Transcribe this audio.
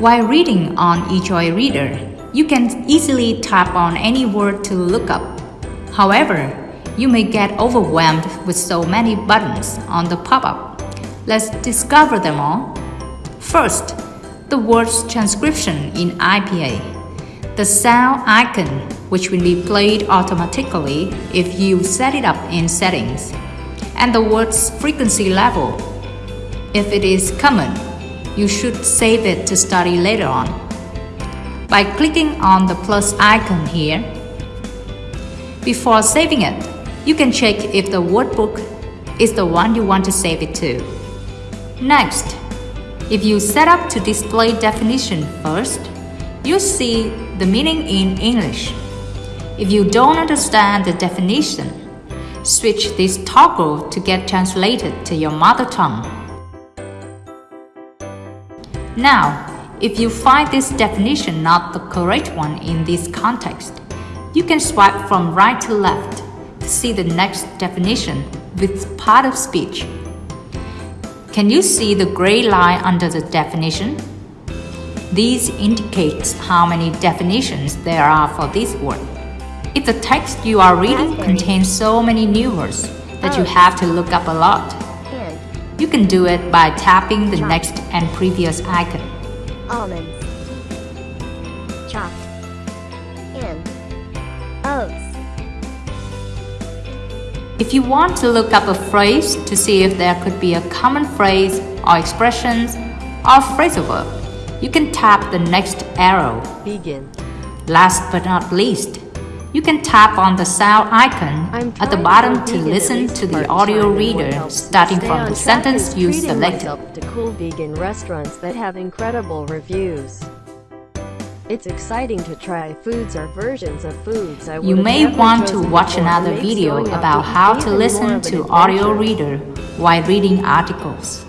While reading on eJoy Reader, you can easily tap on any word to look up. However, you may get overwhelmed with so many buttons on the pop-up. Let's discover them all. First, the word's transcription in IPA. The sound icon, which will be played automatically if you set it up in settings. And the word's frequency level. If it is common, you should save it to study later on. By clicking on the plus icon here, before saving it, you can check if the workbook is the one you want to save it to. Next, if you set up to display definition first, you see the meaning in English. If you don't understand the definition, switch this toggle to get translated to your mother tongue. Now, if you find this definition not the correct one in this context, you can swipe from right to left to see the next definition with part of speech. Can you see the gray line under the definition? These indicates how many definitions there are for this word. If the text you are reading contains so many new words that you oh. have to look up a lot, you can do it by tapping the next and previous icon. almonds, chopped, And oats, If you want to look up a phrase to see if there could be a common phrase or expressions or phrasal verb, you can tap the next arrow. Begin. Last but not least, you can tap on the sound icon at the bottom to listen to the audio reader starting from the sentence you selected. to cool vegan restaurants that have incredible reviews. It's exciting to try foods or versions of foods I You may want to watch another video about how to listen to audio reader while reading articles.